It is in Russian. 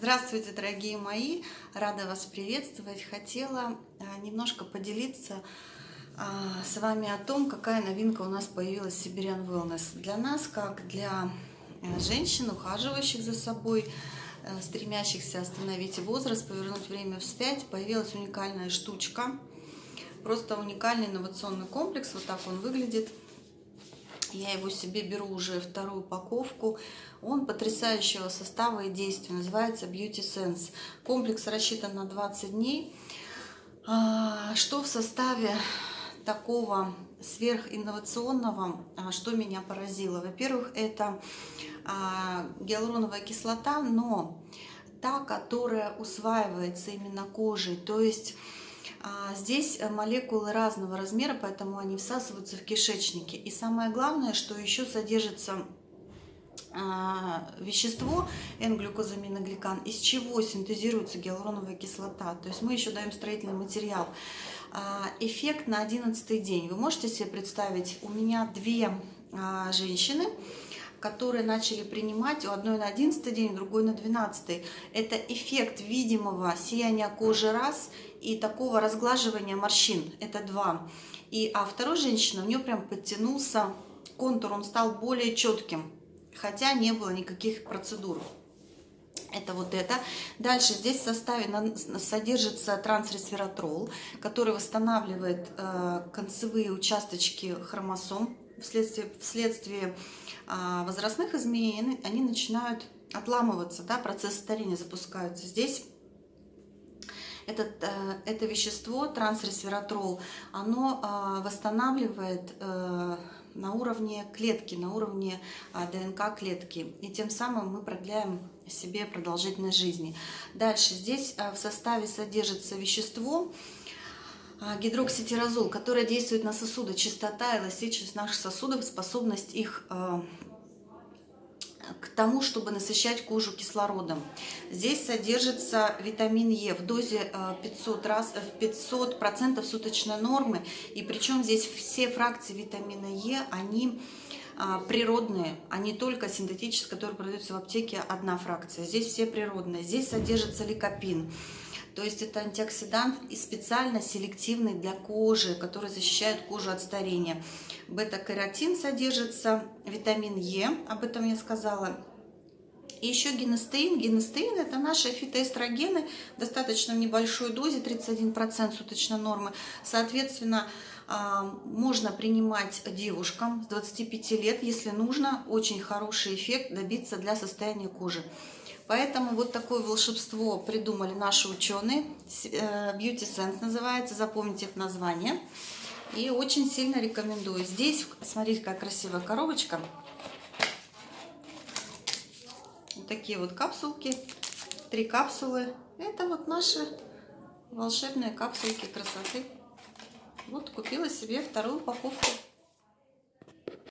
Здравствуйте, дорогие мои! Рада вас приветствовать. Хотела а, немножко поделиться а, с вами о том, какая новинка у нас появилась в Siberian Wellness. Для нас, как для э, женщин, ухаживающих за собой, э, стремящихся остановить возраст, повернуть время вспять, появилась уникальная штучка. Просто уникальный инновационный комплекс. Вот так он выглядит. Я его себе беру уже вторую упаковку. Он потрясающего состава и действия. Называется Beauty Sense. Комплекс рассчитан на 20 дней. А, что в составе такого сверхинновационного, а, что меня поразило? Во-первых, это а, гиалуроновая кислота, но та, которая усваивается именно кожей. То есть здесь э, молекулы разного размера, поэтому они всасываются в кишечнике. И самое главное, что еще содержится а, вещество N-глюкозаминогликан, из чего синтезируется гиалуроновая кислота. То есть мы еще даем строительный материал. А, эффект на 11 день. Вы можете себе представить, у меня две женщины, которые начали принимать у одной на 11 день, другой на 12. Это эффект видимого сияния кожи раз и такого разглаживания морщин. Это два. И, а второй женщина, у нее прям подтянулся контур, он стал более четким, хотя не было никаких процедур. Это вот это. Дальше здесь в составе содержится трансресвератрол, который восстанавливает э, концевые участочки хромосом вследствие, вследствие а, возрастных изменений они начинают отламываться, да, процесс старения запускаются. Здесь этот, э, это вещество, трансресвератрол, оно а, восстанавливает э, на уровне клетки, на уровне а, ДНК клетки. И тем самым мы продляем себе продолжительность жизни. Дальше здесь в составе содержится вещество, гидрокситирозол, который действует на сосуды, чистота, эластичность наших сосудов, способность их а, к тому, чтобы насыщать кожу кислородом. Здесь содержится витамин Е в дозе 500 а, раз, в 500 процентов суточной нормы. И причем здесь все фракции витамина Е, они природные, а не только синтетические, которые продаются в аптеке, одна фракция. Здесь все природные. Здесь содержится ликопин. То есть это антиоксидант и специально селективный для кожи, который защищает кожу от старения. Бета-каротин содержится, витамин Е, об этом я сказала. И еще генестеин. Генестеин – это наши фитоэстрогены, достаточно в небольшой дозе, 31% суточной нормы. Соответственно, можно принимать девушкам с 25 лет, если нужно, очень хороший эффект добиться для состояния кожи. Поэтому вот такое волшебство придумали наши ученые. Э, Beauty Sense называется, запомните это название. И очень сильно рекомендую. Здесь, смотрите, какая красивая коробочка. Вот такие вот капсулки. Три капсулы. Это вот наши волшебные капсулки красоты. Вот купила себе вторую упаковку.